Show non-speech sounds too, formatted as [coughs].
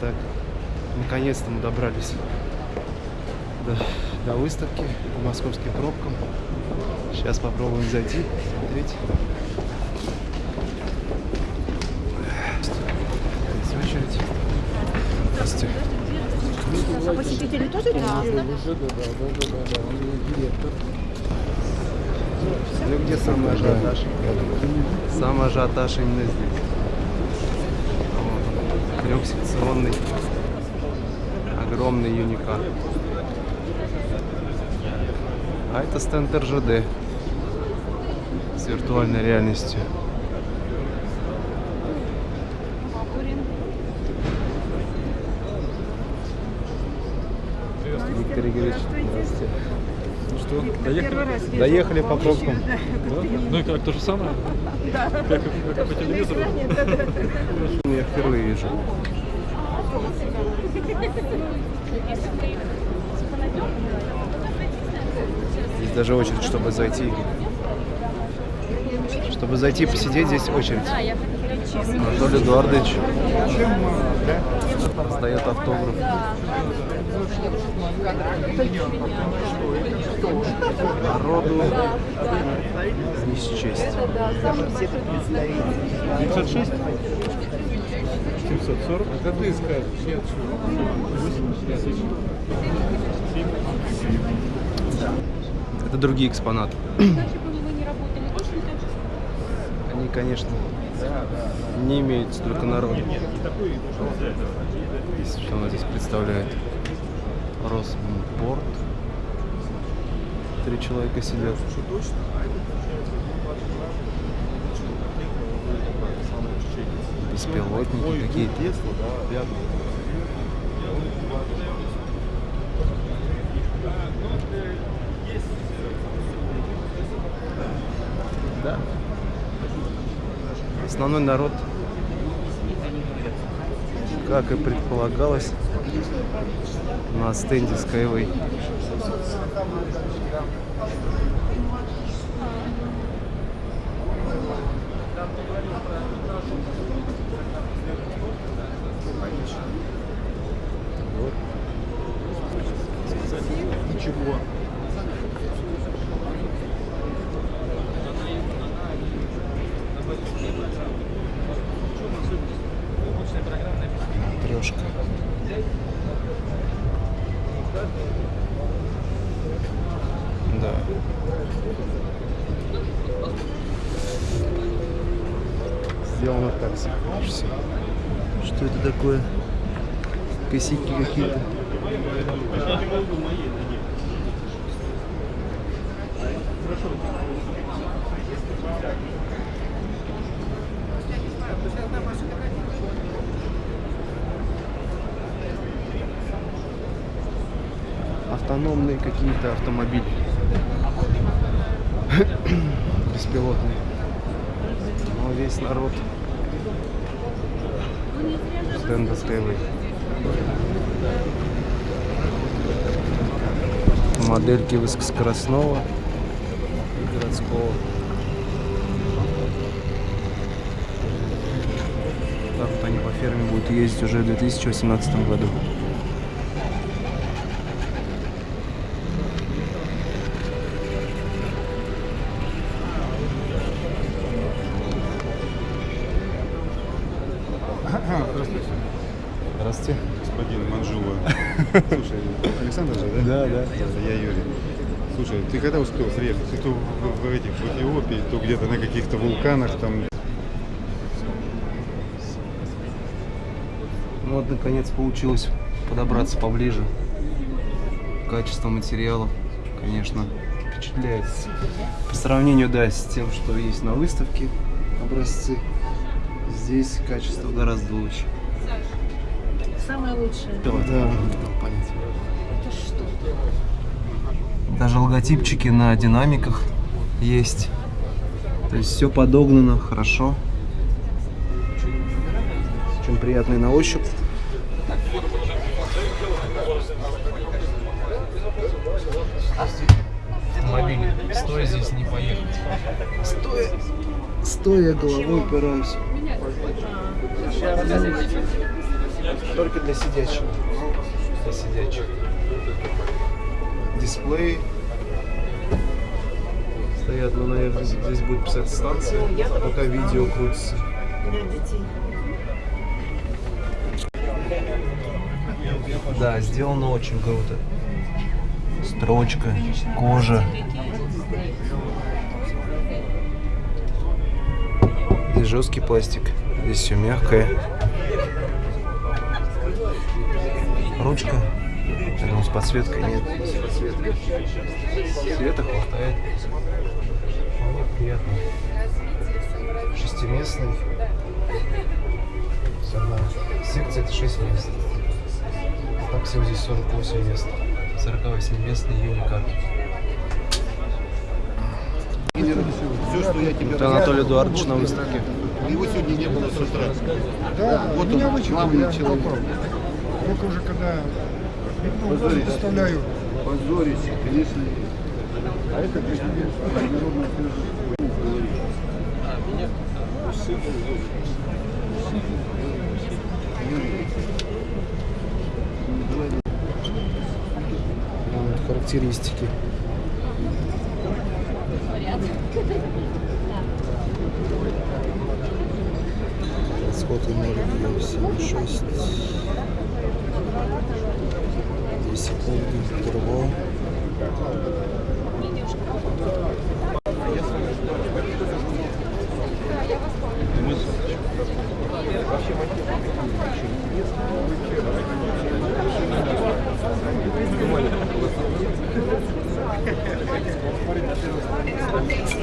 Так, наконец-то мы добрались до, до выставки по московским пробкам. Сейчас попробуем зайти, смотреть. Здесь очередь. Здравствуйте. А посетители тоже регистрируются? Ну где самый ажиотаж? Самый ажиотаж именно здесь. Трехсекционный огромный юникар. А это стенд РЖД с виртуальной реальностью. Виктор Игоревич, здравствуйте. Что, Первый доехали? раз. Доехали по пробкам. да, Да? Ну и как, то же самое? Да. Как, как по телевизору? да, да, да. Я впервые вижу. Здесь даже очередь, чтобы зайти. Чтобы зайти посидеть, здесь очередь. Анатолий Эдуардович раздает автограф. Народу не счесть. 906? 740? Это ты скажешь. Нет, Это другие экспонаты. Они, конечно, не имеют столько народу. Здесь, что она здесь представляет? Росмпорт. Три человека сидят. Беспилотники какие-то. Да. Основной народ, как и предполагалось, на стенде Skyway. Aslında Сделано так все. Что это такое? Косяки какие-то. Автономные какие-то автомобили. [coughs] Беспилотные. Но весь народ стенда Skyway. Модельки высокоскоростного городского. Так вот они по ферме будут ездить уже в 2018 году. Здравствуйте. Господин Манжула. [laughs] Слушай, Александр же, да? Да, да. Я Юрий. Слушай, ты когда успел приехать? Ты то в, в этих в Эфиопии, то где-то на каких-то вулканах там. Ну вот, наконец, получилось подобраться поближе. Качество материалов, конечно, впечатляет. По сравнению, да, с тем, что есть на выставке образцы, здесь качество гораздо лучше. Самое лучшее. Да. Это что? Даже логотипчики на динамиках есть. То есть все подогнано хорошо. Очень приятный на ощупь. Автомобиль. Стоя здесь не поехать. Стоя, стоя головой упираюсь. Только для сидящих. Для сидячих. Дисплей. Стоят, ну, наверное, здесь будет писать станция, пока видео крутится. Да, сделано очень круто. Строчка, кожа. Здесь жесткий пластик, здесь все мягкое. Ручка. Я думаю, с подсветкой нет. С подсветкой. Света хватает. Вполне приятно. Шестиместный. Сама секция это 6 мест. А так всего здесь 48 мест. 48 местный юникар. Все, что я тебе Это Анатолий Эдуардович на выставке. Его сегодня не было с утра. Да, Вот он, главный человек. Только уже когда ну, доставляю. Позорище, конечно. А это президент Народного Вот характеристики. Расход энергии 7,6. 10 секунд интервал.